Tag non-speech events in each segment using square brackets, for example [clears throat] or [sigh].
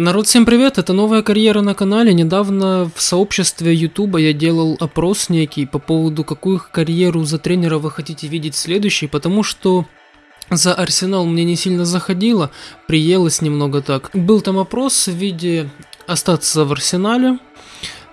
Народ, всем привет, это новая карьера на канале. Недавно в сообществе Ютуба я делал опрос некий по поводу, какую карьеру за тренера вы хотите видеть следующей, потому что за Арсенал мне не сильно заходило, приелось немного так. Был там опрос в виде остаться в Арсенале,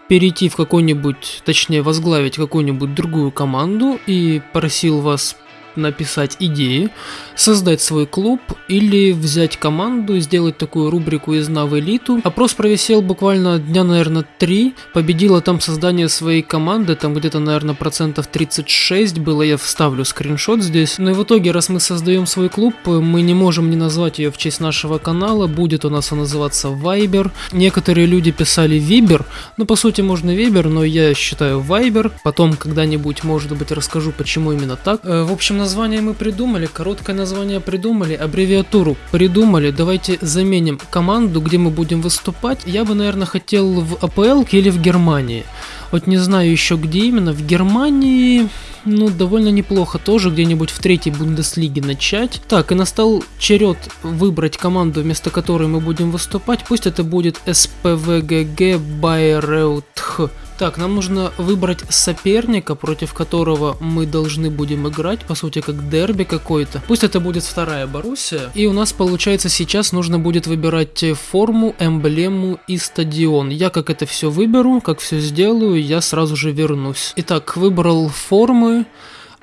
перейти в какой-нибудь, точнее возглавить какую-нибудь другую команду и просил вас написать идеи, создать свой клуб или взять команду сделать такую рубрику из Нав Элиту. Опрос провисел буквально дня, наверное, 3. Победило там создание своей команды, там где-то, наверное, процентов 36 было, я вставлю скриншот здесь. Но и в итоге, раз мы создаем свой клуб, мы не можем не назвать ее в честь нашего канала, будет у нас он называться Viber. Некоторые люди писали Вибер, ну по сути можно Вибер, но я считаю Viber. Потом когда-нибудь, может быть, расскажу, почему именно так. Э, в общем, название мы придумали, короткое название придумали, аббревиатуру придумали. Давайте заменим команду, где мы будем выступать. Я бы, наверное, хотел в АПЛ или в Германии. Вот не знаю еще где именно. В Германии, ну, довольно неплохо тоже, где-нибудь в третьей Бундеслиге начать. Так, и настал черед выбрать команду, вместо которой мы будем выступать. Пусть это будет СПВГГ Байреутх. Так, нам нужно выбрать соперника, против которого мы должны будем играть, по сути, как дерби какой-то. Пусть это будет вторая Боруссия. И у нас, получается, сейчас нужно будет выбирать форму, эмблему и стадион. Я как это все выберу, как все сделаю, я сразу же вернусь. Итак, выбрал формы.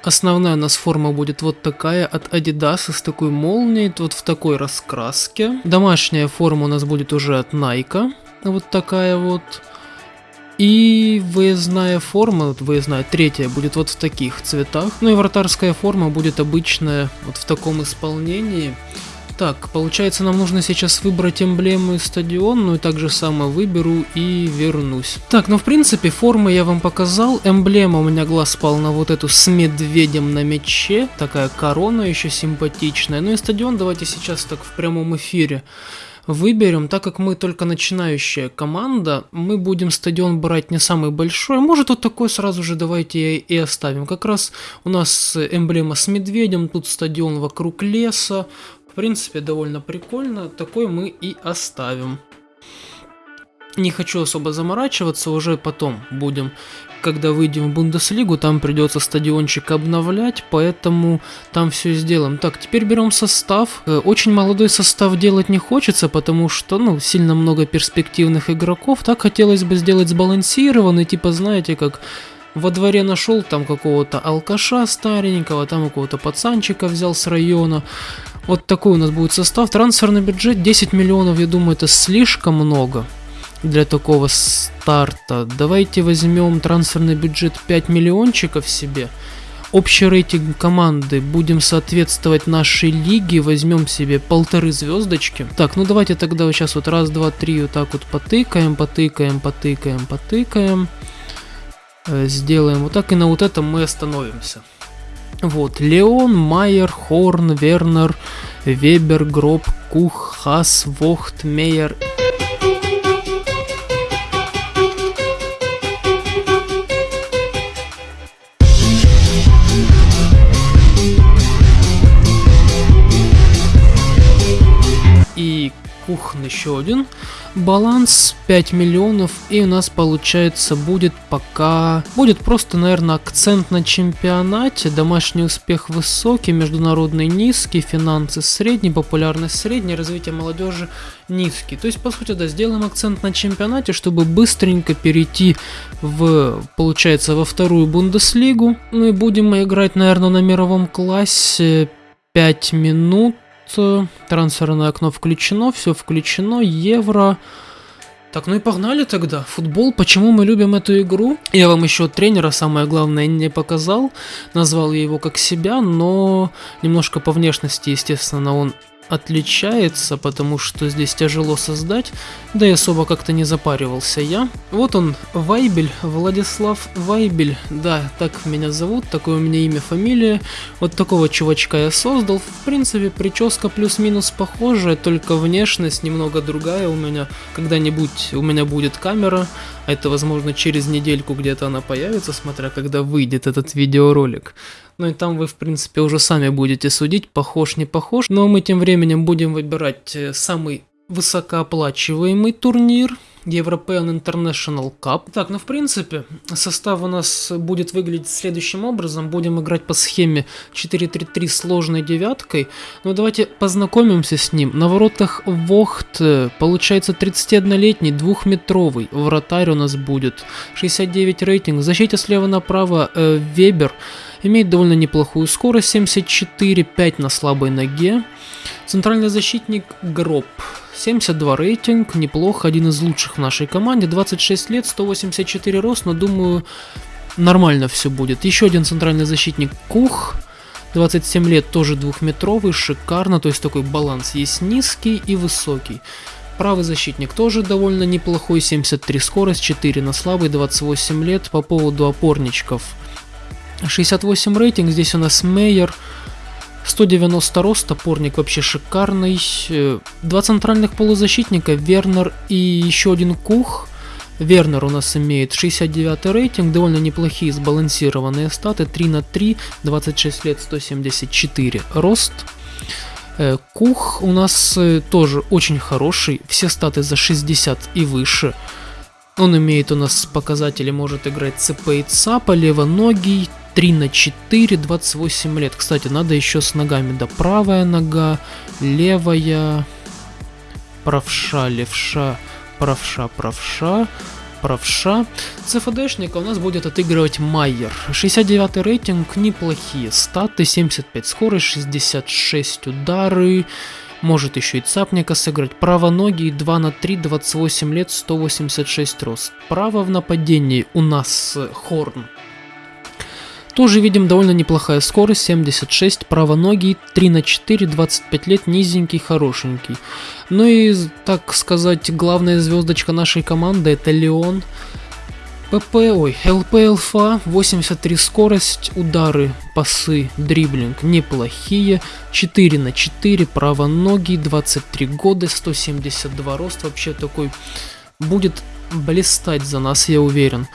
Основная у нас форма будет вот такая от Adidas с такой молнией, вот в такой раскраске. Домашняя форма у нас будет уже от Nike, вот такая вот. И выездная форма, выездная третья, будет вот в таких цветах. Ну и вратарская форма будет обычная, вот в таком исполнении. Так, получается нам нужно сейчас выбрать эмблему и стадион, ну и так же самое выберу и вернусь. Так, ну в принципе формы я вам показал, эмблема у меня глаз спал на вот эту с медведем на мече, такая корона еще симпатичная. Ну и стадион давайте сейчас так в прямом эфире выберем, так как мы только начинающая команда, мы будем стадион брать не самый большой, может вот такой сразу же давайте и оставим. Как раз у нас эмблема с медведем, тут стадион вокруг леса, в принципе довольно прикольно, такой мы и оставим. Не хочу особо заморачиваться, уже потом будем когда выйдем в Бундеслигу, там придется стадиончик обновлять, поэтому там все сделаем. Так, теперь берем состав. Э, очень молодой состав делать не хочется, потому что, ну, сильно много перспективных игроков. Так хотелось бы сделать сбалансированный, типа, знаете, как во дворе нашел там какого-то алкаша старенького, там какого-то пацанчика взял с района. Вот такой у нас будет состав. Трансферный бюджет 10 миллионов, я думаю, это слишком много для такого старта. Давайте возьмем трансферный бюджет 5 миллиончиков себе. Общий рейтинг команды будем соответствовать нашей лиге, возьмем себе полторы звездочки. Так, ну давайте тогда вот сейчас вот раз, два, три вот так вот потыкаем, потыкаем, потыкаем, потыкаем. Э, сделаем вот так и на вот этом мы остановимся. Вот, Леон, Майер, Хорн, Вернер, Вебер, Гроб, Кух, Хас, Вохт, Мейер Кухон еще один. Баланс 5 миллионов и у нас получается будет пока... Будет просто, наверное, акцент на чемпионате. Домашний успех высокий, международный низкий, финансы средний, популярность средняя, развитие молодежи низкий. То есть, по сути, да, сделаем акцент на чемпионате, чтобы быстренько перейти в, получается, во вторую Бундеслигу. Ну и будем мы играть, наверное, на мировом классе 5 минут Трансферное окно включено, все включено, евро. Так, ну и погнали тогда. Футбол, почему мы любим эту игру? Я вам еще тренера, самое главное, не показал. Назвал я его как себя, но немножко по внешности, естественно, он отличается, потому что здесь тяжело создать, да и особо как-то не запаривался я. Вот он, Вайбель, Владислав Вайбель, да, так меня зовут, такое у меня имя, фамилия. Вот такого чувачка я создал, в принципе, прическа плюс-минус похожая, только внешность немного другая у меня. Когда-нибудь у меня будет камера, а это возможно через недельку где-то она появится, смотря когда выйдет этот видеоролик. Ну и там вы, в принципе, уже сами будете судить, похож, не похож. Но мы тем временем будем выбирать э, самый высокооплачиваемый турнир. European International Cup. Так, ну в принципе, состав у нас будет выглядеть следующим образом. Будем играть по схеме 4-3-3 сложной девяткой. Но ну, давайте познакомимся с ним. На воротах Вохт, получается 31-летний, двухметровый. Вратарь у нас будет. 69 рейтинг. В защите слева направо э, Вебер. Имеет довольно неплохую скорость, 74, 5 на слабой ноге. Центральный защитник Гроб. 72 рейтинг, неплохо, один из лучших в нашей команде. 26 лет, 184 рост, но думаю, нормально все будет. Еще один центральный защитник Кух. 27 лет, тоже двухметровый, шикарно, то есть такой баланс есть низкий и высокий. Правый защитник тоже довольно неплохой, 73 скорость, 4 на слабый, 28 лет. По поводу опорничков 68 рейтинг, здесь у нас Мейер, 190 рост, опорник вообще шикарный. Э, два центральных полузащитника, Вернер и еще один Кух. Вернер у нас имеет 69 рейтинг, довольно неплохие сбалансированные статы, 3 на 3, 26 лет, 174 рост. Э, Кух у нас э, тоже очень хороший, все статы за 60 и выше. Он имеет у нас показатели, может играть ЦП и ЦАПа, левоногий, 3 на 4, 28 лет. Кстати, надо еще с ногами. Да, правая нога, левая, правша, левша, правша, правша, правша. ЦФДшника у нас будет отыгрывать Майер. 69 рейтинг, неплохие статы, 75 скорость, 66 удары. Может еще и цапника сыграть. Право ноги 2 на 3, 28 лет, 186 рост. Право в нападении у нас Хорн тоже видим довольно неплохая скорость, 76, правоногий, 3 на 4, 25 лет, низенький, хорошенький. Ну и, так сказать, главная звездочка нашей команды это Леон. ПП, ой, ЛПЛФА, 83 скорость, удары, пасы, дриблинг неплохие, 4 на 4, правоногий, 23 года, 172 рост, вообще такой будет блистать за нас, я уверен.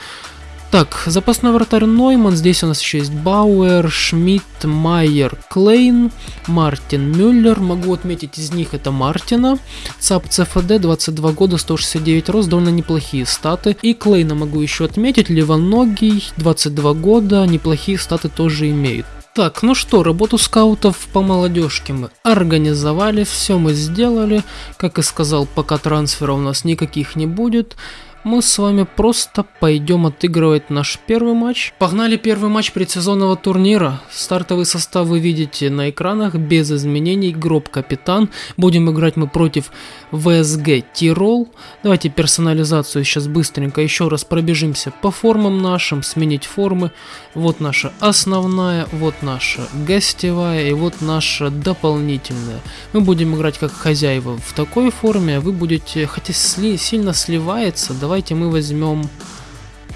Так, запасной вратарь Нойман, здесь у нас еще есть Бауэр, Шмидт, Майер, Клейн, Мартин, Мюллер, могу отметить из них это Мартина, ЦАП ЦФД, 22 года, 169 рост, довольно неплохие статы, и Клейна могу еще отметить, Левоногий, 22 года, неплохие статы тоже имеет. Так, ну что, работу скаутов по молодежке мы организовали, все мы сделали, как и сказал, пока трансфера у нас никаких не будет, мы с вами просто пойдем отыгрывать наш первый матч. Погнали первый матч предсезонного турнира. Стартовый состав вы видите на экранах, без изменений. Гроб капитан. Будем играть мы против ВСГ Тирол. Давайте персонализацию сейчас быстренько еще раз пробежимся по формам нашим, сменить формы. Вот наша основная, вот наша гостевая и вот наша дополнительная. Мы будем играть как хозяева в такой форме, а вы будете, хотя сли, сильно сливается, давайте мы возьмем,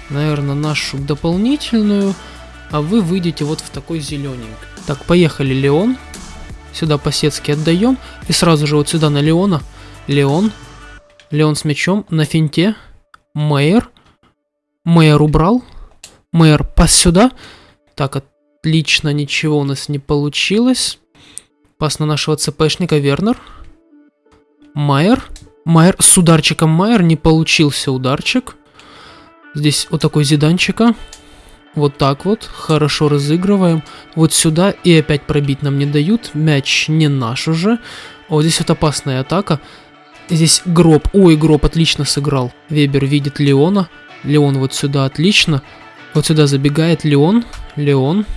наверное, нашу дополнительную, а вы выйдете вот в такой зелененький. Так, поехали, Леон. Сюда по-сетски отдаем. И сразу же вот сюда на Леона. Леон. Леон с мячом на финте. Мэйр. Мэйр убрал. Мэр, пас сюда. Так, отлично, ничего у нас не получилось. Пас на нашего ЦПшника Вернер. Майер. Майер с ударчиком Майер не получился ударчик. Здесь вот такой зиданчика. Вот так вот. Хорошо разыгрываем. Вот сюда. И опять пробить нам не дают. Мяч не наш уже. О, здесь вот опасная атака. Здесь гроб. Ой, гроб отлично сыграл. Вебер видит Леона. Леон вот сюда отлично. Вот сюда забегает Леон. Леон.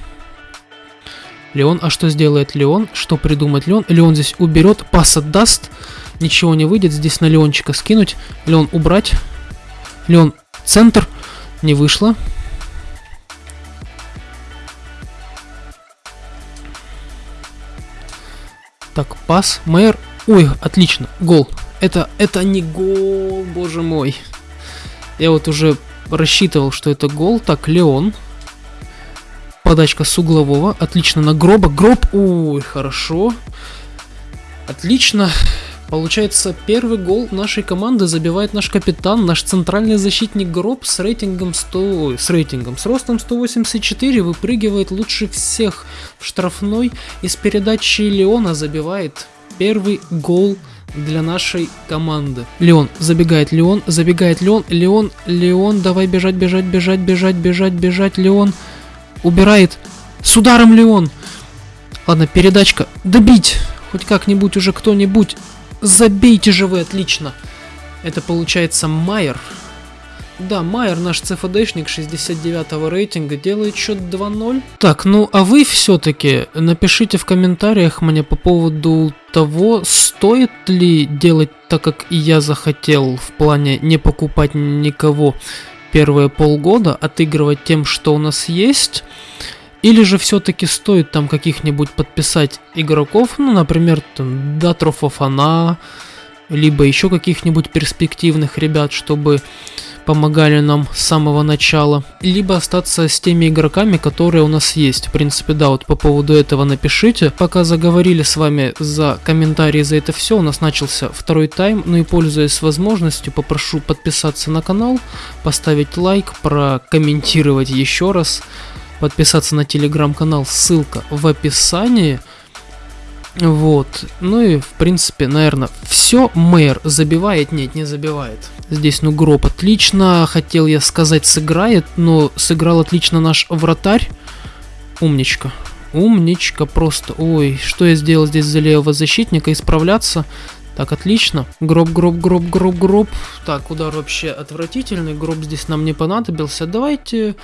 Леон. А что сделает Леон? Что придумает Леон? Леон здесь уберет, пас отдаст. Ничего не выйдет. Здесь на Леончика скинуть. Леон убрать. Леон центр. Не вышло. Так, пас. Мэр. Ой, отлично. Гол. Это, это не гол, боже мой. Я вот уже рассчитывал, что это гол. Так, Леон. Подачка с углового. Отлично на гроба. Гроб. Ой, хорошо. Отлично. Получается, первый гол нашей команды забивает наш капитан, наш центральный защитник Гроб с рейтингом 100, с рейтингом, с ростом 184, выпрыгивает лучше всех в штрафной и с передачи Леона забивает первый гол для нашей команды. Леон, забегает Леон, забегает Леон, Леон, Леон, давай бежать, бежать, бежать, бежать, бежать, бежать, Леон. Убирает. С ударом Леон. Ладно, передачка. Добить. Хоть как-нибудь уже кто-нибудь. Забейте же вы, отлично. Это получается Майер. Да, Майер, наш ЦФДшник 69 рейтинга, делает счет 2-0. Так, ну а вы все-таки напишите в комментариях мне по поводу того, стоит ли делать так, как и я захотел, в плане не покупать никого первые полгода, отыгрывать тем, что у нас есть, или же все-таки стоит там каких-нибудь подписать игроков, ну, например, там, Датро Фофана, либо еще каких-нибудь перспективных ребят, чтобы помогали нам с самого начала, либо остаться с теми игроками, которые у нас есть. В принципе, да, вот по поводу этого напишите. Пока заговорили с вами за комментарии за это все, у нас начался второй тайм, ну и пользуясь возможностью, попрошу подписаться на канал, поставить лайк, прокомментировать еще раз, подписаться на телеграм-канал, ссылка в описании. Вот. Ну и, в принципе, наверное, все. Мэр забивает? Нет, не забивает. Здесь, ну, гроб отлично. Хотел я сказать, сыграет, но сыграл отлично наш вратарь. Умничка. Умничка просто. Ой, что я сделал здесь за левого защитника? Исправляться. Так, отлично. Гроб, гроб, гроб, гроб, гроб. Так, удар вообще отвратительный. Гроб здесь нам не понадобился. Давайте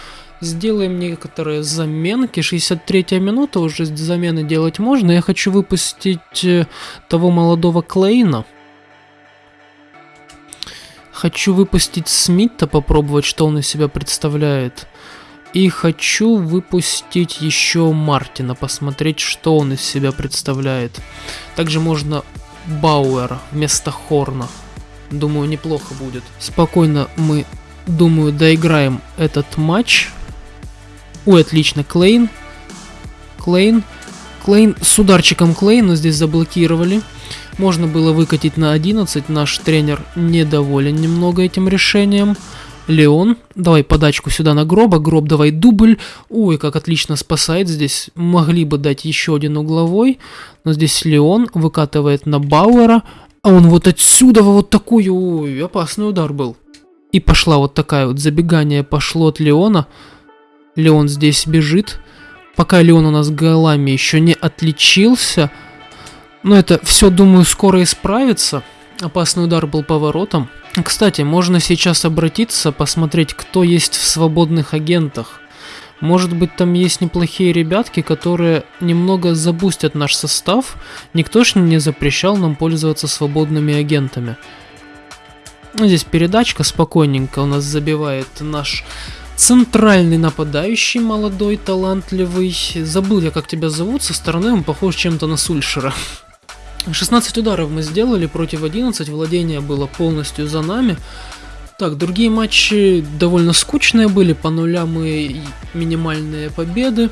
Сделаем некоторые заменки. 63 минута, уже замены делать можно. Я хочу выпустить э, того молодого Клейна. Хочу выпустить Смита, попробовать, что он из себя представляет. И хочу выпустить еще Мартина, посмотреть, что он из себя представляет. Также можно Бауэра вместо Хорна. Думаю, неплохо будет. Спокойно мы, думаю, доиграем этот матч. Ой, отлично, Клейн. Клейн. Клейн с ударчиком Клейна здесь заблокировали. Можно было выкатить на 11, наш тренер недоволен немного этим решением. Леон, давай подачку сюда на гроба, гроб давай дубль. Ой, как отлично спасает здесь. Могли бы дать еще один угловой, но здесь Леон выкатывает на Бауэра. А он вот отсюда вот такой, ой, опасный удар был. И пошла вот такая вот забегание пошло от Леона. Леон здесь бежит. Пока Леон у нас голами еще не отличился. Но это все, думаю, скоро исправится. Опасный удар был поворотом. Кстати, можно сейчас обратиться, посмотреть, кто есть в свободных агентах. Может быть, там есть неплохие ребятки, которые немного забустят наш состав. Никто ж не запрещал нам пользоваться свободными агентами. Здесь передачка спокойненько у нас забивает наш Центральный нападающий, молодой, талантливый. Забыл я, как тебя зовут, со стороны он похож чем-то на Сульшера. 16 ударов мы сделали против 11, владение было полностью за нами. Так, другие матчи довольно скучные были, по нулям и минимальные победы.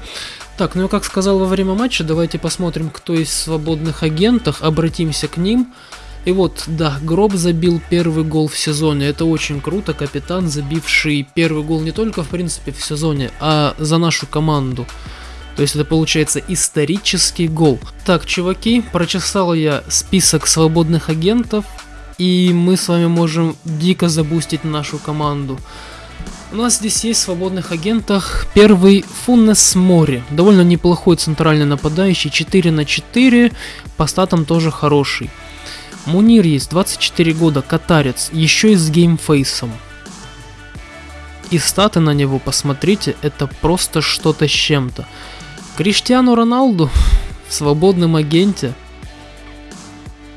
Так, ну я как сказал во время матча, давайте посмотрим, кто из свободных агентов, обратимся к ним. И вот, да, Гроб забил первый гол в сезоне. Это очень круто. Капитан, забивший первый гол не только, в принципе, в сезоне, а за нашу команду. То есть это получается исторический гол. Так, чуваки, прочесал я список свободных агентов. И мы с вами можем дико забустить нашу команду. У нас здесь есть в свободных агентах первый Фунес Мори. Довольно неплохой центральный нападающий. 4 на 4. По статам тоже хороший. Мунир есть, 24 года, катарец, еще и с геймфейсом. И статы на него, посмотрите, это просто что-то с чем-то. Криштиану Роналду в свободном агенте.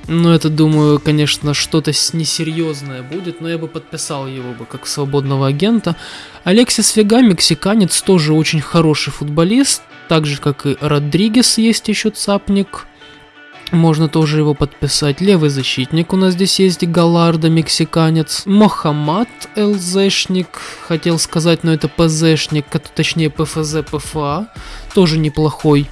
Ну, это, думаю, конечно, что-то несерьезное будет, но я бы подписал его бы как свободного агента. Алексис Вега, мексиканец, тоже очень хороший футболист, так же, как и Родригес есть еще цапник. Можно тоже его подписать. Левый защитник у нас здесь есть Галарда, мексиканец. Мохаммад, ЛЗшник, хотел сказать, но это ПЗшник, точнее ПФЗ, ПФА, тоже неплохой.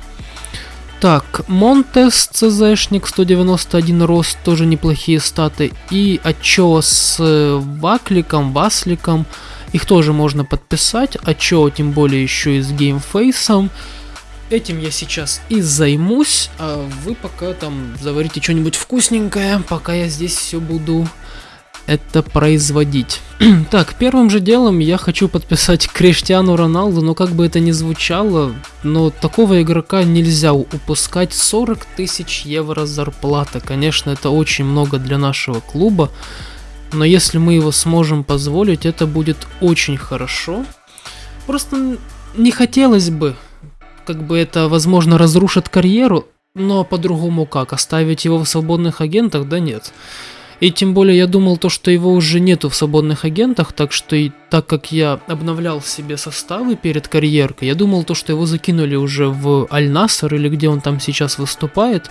Так, Монтес, ЦЗшник, 191 рост, тоже неплохие статы. И Ачо с э, Вакликом, Васликом, их тоже можно подписать. Ачо, тем более еще и с геймфейсом. Этим я сейчас и займусь, а вы пока там заварите что-нибудь вкусненькое, пока я здесь все буду это производить. [clears throat] так, первым же делом я хочу подписать Криштиану Роналду, но как бы это ни звучало, но такого игрока нельзя упускать. 40 тысяч евро зарплата, конечно, это очень много для нашего клуба, но если мы его сможем позволить, это будет очень хорошо. Просто не хотелось бы, как бы это, возможно, разрушит карьеру, но по-другому как, оставить его в свободных агентах, да нет. И тем более я думал то, что его уже нету в свободных агентах, так что и так как я обновлял себе составы перед карьеркой, я думал то, что его закинули уже в Аль-Наср или где он там сейчас выступает.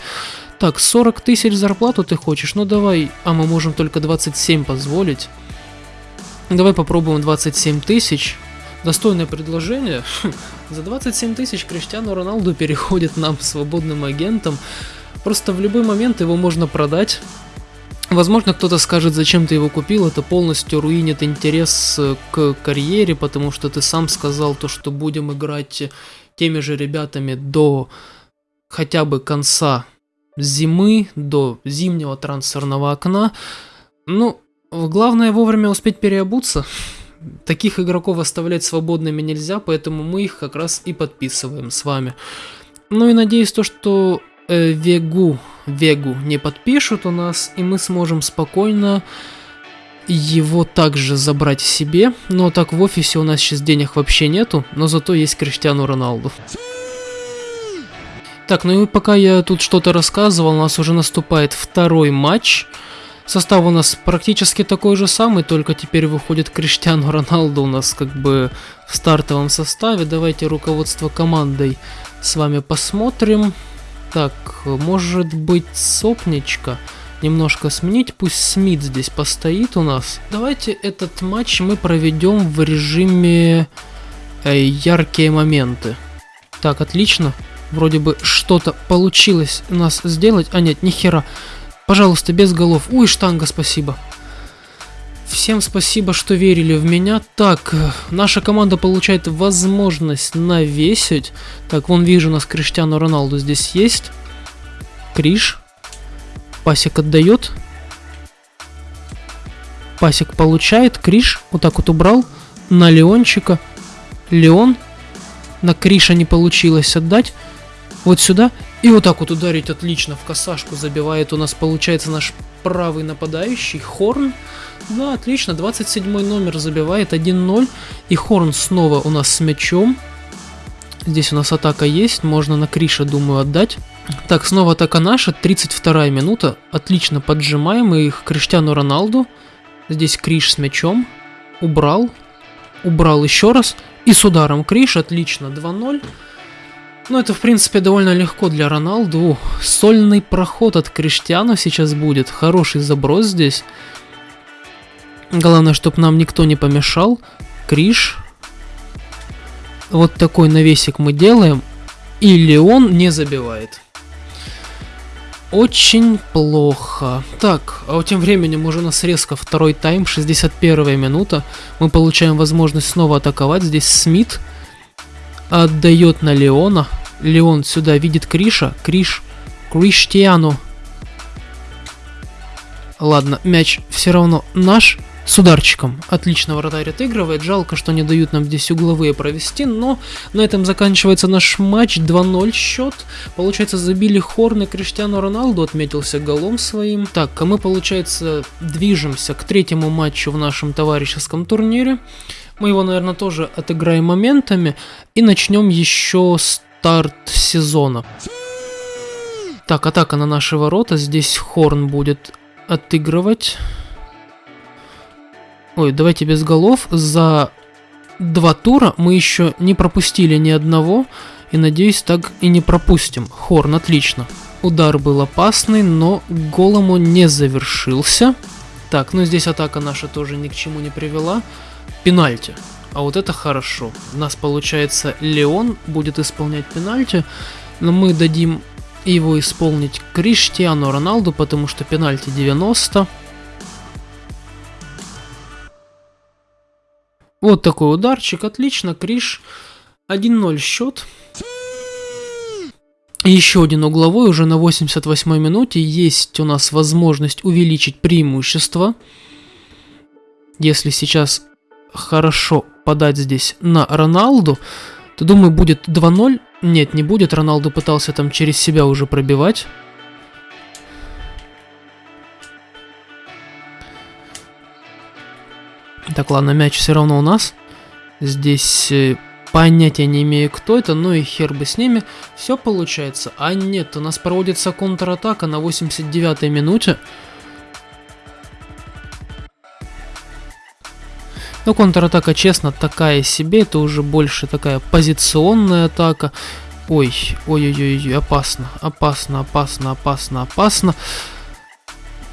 Так, 40 тысяч зарплату ты хочешь? Ну давай, а мы можем только 27 позволить. Давай попробуем 27 тысяч. Достойное предложение. За 27 тысяч Криштиану Роналду переходит нам свободным агентом. Просто в любой момент его можно продать Возможно, кто-то скажет, зачем ты его купил, это полностью руинит интерес э, к карьере, потому что ты сам сказал то, что будем играть теми же ребятами до хотя бы конца зимы, до зимнего трансферного окна. Ну, главное вовремя успеть переобуться. Таких игроков оставлять свободными нельзя, поэтому мы их как раз и подписываем с вами. Ну и надеюсь то, что э, Вегу Вегу не подпишут у нас, и мы сможем спокойно его также забрать себе. Но так в офисе у нас сейчас денег вообще нету, но зато есть Криштиану Роналду. Так, ну и пока я тут что-то рассказывал, у нас уже наступает второй матч. Состав у нас практически такой же самый, только теперь выходит Криштиану Роналду у нас как бы в стартовом составе. Давайте руководство командой с вами посмотрим. Так, может быть сопничка немножко сменить, пусть Смит здесь постоит у нас. Давайте этот матч мы проведем в режиме э, яркие моменты. Так, отлично. Вроде бы что-то получилось нас сделать. А нет, нихера. Пожалуйста, без голов. Ой, штанга, спасибо. Всем спасибо, что верили в меня. Так, наша команда получает возможность навесить. Так, вон вижу, у нас Криштиану Роналду здесь есть. Криш. Пасик отдает. Пасик получает. Криш вот так вот убрал. На Леончика. Леон. На Криша не получилось отдать. Вот сюда. И вот так вот ударить отлично в косашку забивает у нас, получается, наш правый нападающий. Хорн. Да, отлично, 27 номер забивает 1-0. И Хорн снова у нас с мячом. Здесь у нас атака есть, можно на Криша, думаю, отдать. Так, снова атака наша, 32 минута. Отлично поджимаем их Криштиану Роналду. Здесь Криш с мячом. Убрал. Убрал еще раз. И с ударом Криш, отлично, 2-0. Ну, это, в принципе, довольно легко для Роналду. Сольный проход от Криштиану сейчас будет. Хороший заброс здесь. Главное, чтобы нам никто не помешал. Криш. Вот такой навесик мы делаем. И Леон не забивает. Очень плохо. Так, а тем временем уже у нас резко второй тайм, 61 минута. Мы получаем возможность снова атаковать. Здесь Смит отдает на Леона. Леон сюда видит Криша. Криш. Криштиану. Ладно, мяч все равно наш. С ударчиком. Отлично вратарь отыгрывает. Жалко, что не дают нам здесь угловые провести. Но на этом заканчивается наш матч. 2-0 счет. Получается, забили Хорн и Криштиану Роналду. Отметился голом своим. Так, а мы, получается, движемся к третьему матчу в нашем товарищеском турнире. Мы его, наверное, тоже отыграем моментами. И начнем еще старт сезона. Так, атака на наши ворота. Здесь Хорн будет отыгрывать. Ой, давайте без голов. За два тура мы еще не пропустили ни одного. И надеюсь, так и не пропустим. Хорн, отлично. Удар был опасный, но голом он не завершился. Так, ну здесь атака наша тоже ни к чему не привела. Пенальти. А вот это хорошо. У нас получается Леон будет исполнять пенальти. Но мы дадим его исполнить Криштиану Роналду, потому что пенальти 90. Вот такой ударчик, отлично, Криш. 1-0 счет. Еще один угловой уже на 88 минуте. Есть у нас возможность увеличить преимущество. Если сейчас хорошо подать здесь на Роналду, то думаю будет 2-0. Нет, не будет. Роналду пытался там через себя уже пробивать. Так, ладно, мяч все равно у нас. Здесь э, понятия не имею, кто это, но и хер бы с ними. Все получается. А нет, у нас проводится контратака на 89-й минуте. Но контратака, честно, такая себе. Это уже больше такая позиционная атака. Ой, ой-ой-ой, опасно, опасно, опасно, опасно, опасно.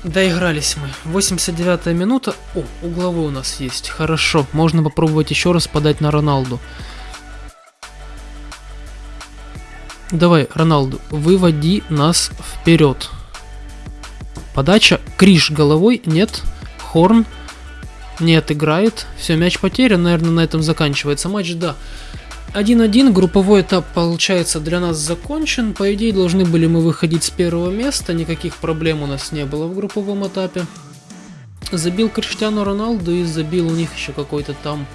Доигрались мы. 89 минута. О, угловой у нас есть. Хорошо. Можно попробовать еще раз подать на Роналду. Давай, Роналду, выводи нас вперед. Подача. Криш головой. Нет. Хорн. Нет, играет. Все, мяч потерян. Наверное, на этом заканчивается матч. Да. 1-1, групповой этап, получается, для нас закончен. По идее, должны были мы выходить с первого места, никаких проблем у нас не было в групповом этапе. Забил Криштиану Роналду и забил у них еще какой-то там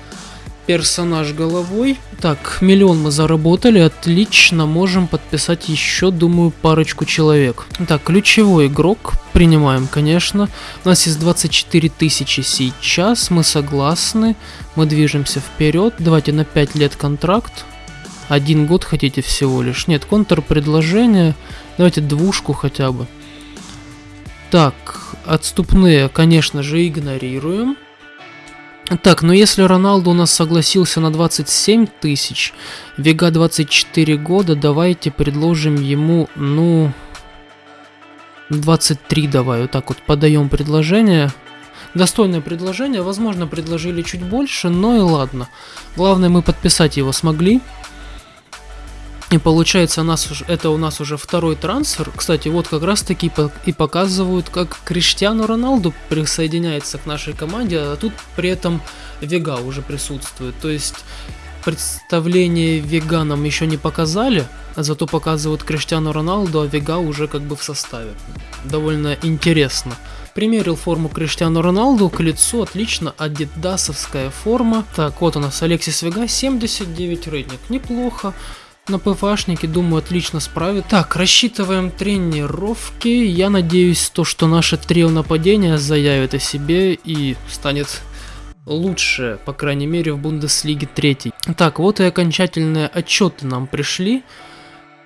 персонаж головой. Так, миллион мы заработали, отлично, можем подписать еще, думаю, парочку человек. Так, ключевой игрок, принимаем, конечно. У нас есть 24 тысячи сейчас, мы согласны, мы движемся вперед. Давайте на 5 лет контракт. Один год хотите всего лишь. Нет, контрпредложение, давайте двушку хотя бы. Так, отступные, конечно же, игнорируем. Так, ну если Роналду у нас согласился на 27 тысяч, Вега 24 года, давайте предложим ему, ну, 23 давай, вот так вот подаем предложение. Достойное предложение, возможно, предложили чуть больше, но и ладно. Главное, мы подписать его смогли. И получается, у нас, это у нас уже второй трансфер. Кстати, вот как раз таки и показывают, как Криштиану Роналду присоединяется к нашей команде, а тут при этом Вега уже присутствует. То есть представление Вега нам еще не показали, а зато показывают Криштиану Роналду, а Вега уже как бы в составе. Довольно интересно. Примерил форму Криштиану Роналду к лицу, отлично, адидасовская форма. Так, вот у нас Алексис Вега, 79 рейтинг, неплохо. На ПФАшнике, думаю, отлично справит. Так, рассчитываем тренировки. Я надеюсь, то, что наше трио нападения заявит о себе и станет лучше, по крайней мере, в Бундеслиге 3. Так, вот и окончательные отчеты нам пришли.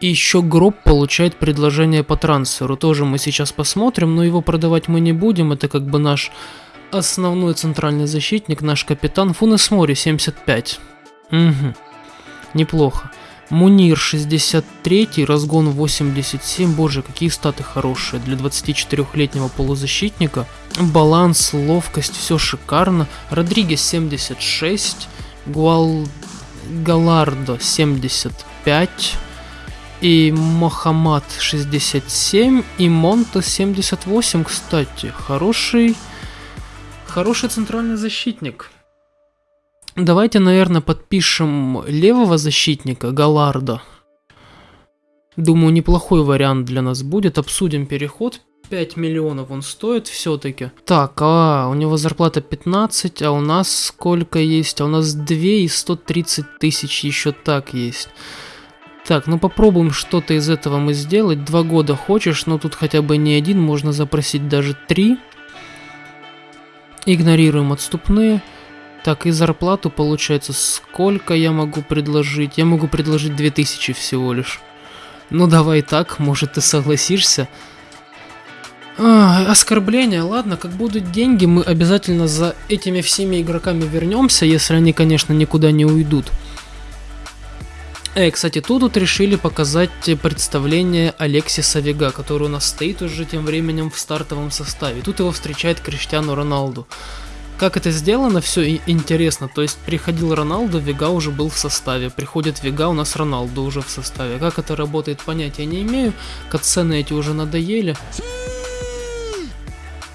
И еще Гроб получает предложение по трансферу. Тоже мы сейчас посмотрим, но его продавать мы не будем. Это как бы наш основной центральный защитник, наш капитан. Фунес Мори 75. Угу. Неплохо. Мунир 63, разгон 87. Боже, какие статы хорошие для 24-летнего полузащитника. Баланс, ловкость, все шикарно. Родригес 76. Гуал... Галардо 75. И Мохаммад 67. И Монто 78, кстати. Хороший... Хороший центральный защитник. Давайте, наверное, подпишем левого защитника, Галарда. Думаю, неплохой вариант для нас будет. Обсудим переход. 5 миллионов он стоит все-таки. Так, а у него зарплата 15, а у нас сколько есть? А у нас 2 и 130 тысяч еще так есть. Так, ну попробуем что-то из этого мы сделать. Два года хочешь, но тут хотя бы не один, можно запросить даже три. Игнорируем отступные. Так, и зарплату получается, сколько я могу предложить? Я могу предложить 2000 всего лишь. Ну давай так, может ты согласишься? А, оскорбление, ладно, как будут деньги, мы обязательно за этими всеми игроками вернемся, если они, конечно, никуда не уйдут. Эй, кстати, тут вот решили показать представление Алексиса Вега, который у нас стоит уже тем временем в стартовом составе. Тут его встречает Криштиану Роналду. Как это сделано, все интересно. То есть приходил Роналду, Вега уже был в составе. Приходит Вега, у нас Роналду уже в составе. Как это работает, понятия не имею. Катсцены эти уже надоели.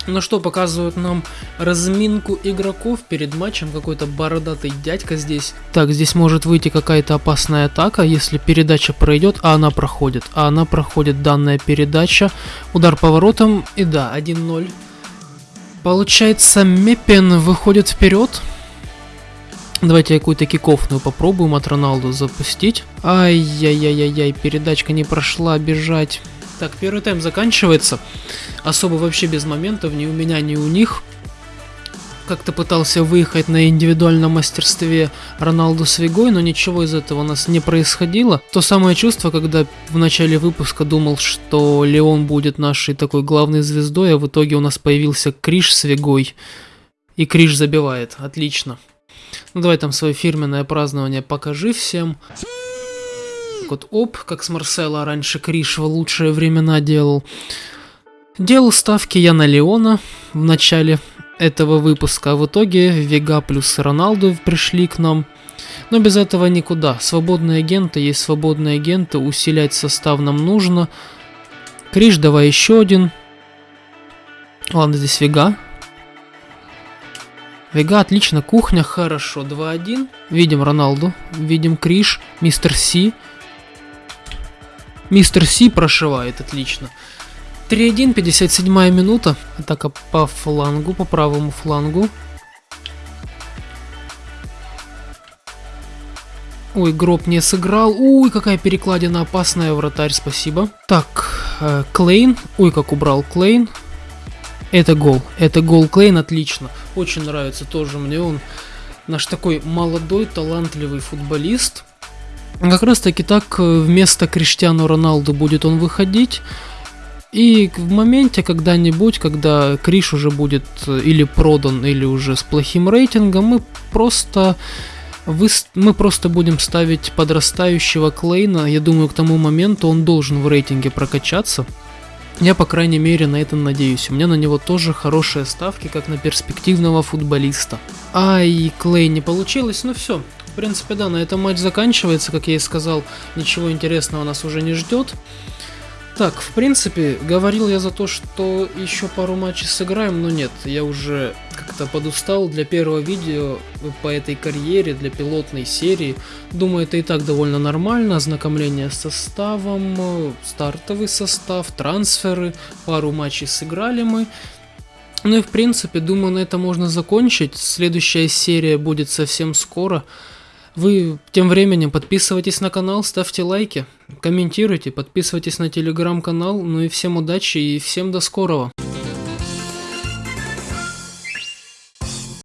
Ну что, показывают нам разминку игроков перед матчем. Какой-то бородатый дядька здесь. Так, здесь может выйти какая-то опасная атака, если передача пройдет, а она проходит. А она проходит данная передача. Удар поворотом и да, 1-0. Получается, Меппен выходит вперед. Давайте какую-то кикофную попробуем от Роналду запустить. Ай-яй-яй-яй-яй, передачка не прошла, бежать. Так, первый тайм заканчивается. Особо вообще без моментов, ни у меня, ни у них. Как-то пытался выехать на индивидуальном мастерстве Роналду с Вигой, но ничего из этого у нас не происходило. То самое чувство, когда в начале выпуска думал, что Леон будет нашей такой главной звездой, а в итоге у нас появился Криш с Вигой. И Криш забивает. Отлично. Ну давай там свое фирменное празднование покажи всем вот оп, как с Марсела раньше Криш в лучшие времена делал. Делал ставки я на Леона в начале этого выпуска, а в итоге Вега плюс Роналду пришли к нам. Но без этого никуда. Свободные агенты есть свободные агенты, усилять состав нам нужно. Криш, давай еще один. Ладно, здесь Вега. Вега, отлично, кухня, хорошо, 2-1. Видим Роналду, видим Криш, Мистер Си. Мистер Си прошивает, отлично. 3-1, 57 минута. Атака по флангу, по правому флангу. Ой, гроб не сыграл. Ой, какая перекладина опасная, вратарь, спасибо. Так, э, Клейн. Ой, как убрал Клейн. Это гол. Это гол Клейн, отлично. Очень нравится тоже мне он. Наш такой молодой, талантливый футболист. Как раз таки так э, вместо Криштиану Роналду будет он выходить. И в моменте когда-нибудь, когда Криш уже будет э, или продан, или уже с плохим рейтингом, мы просто вы, мы просто будем ставить подрастающего Клейна. Я думаю, к тому моменту он должен в рейтинге прокачаться. Я, по крайней мере, на это надеюсь. У меня на него тоже хорошие ставки, как на перспективного футболиста. Ай, Клей не получилось, ну все. В принципе, да, на этом матч заканчивается, как я и сказал, ничего интересного нас уже не ждет. Так, в принципе, говорил я за то, что еще пару матчей сыграем, но нет, я уже как-то подустал для первого видео по этой карьере, для пилотной серии. Думаю, это и так довольно нормально, ознакомление с составом, стартовый состав, трансферы, пару матчей сыграли мы. Ну и в принципе, думаю, на это можно закончить. Следующая серия будет совсем скоро. Вы тем временем подписывайтесь на канал, ставьте лайки, комментируйте, подписывайтесь на телеграм-канал. Ну и всем удачи и всем до скорого.